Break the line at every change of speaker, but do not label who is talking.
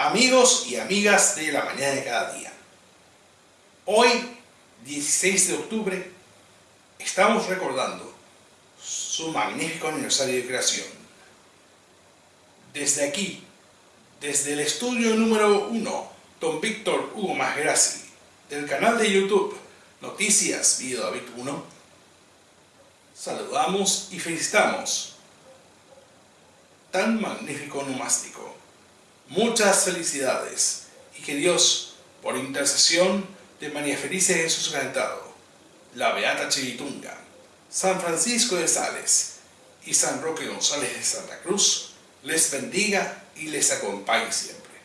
Amigos y amigas de la mañana de cada día. Hoy, 16 de octubre, estamos recordando su magnífico aniversario de creación. Desde aquí, desde el estudio número 1, don Víctor Hugo Masgrassi, del canal de YouTube Noticias Video David 1, saludamos y felicitamos tan magnífico nomástico. Muchas felicidades y que Dios, por intercesión de María Felicia Jesús Calentado, la Beata Chivitunga, San Francisco de Sales y San Roque González de Santa Cruz, les bendiga y les acompañe siempre.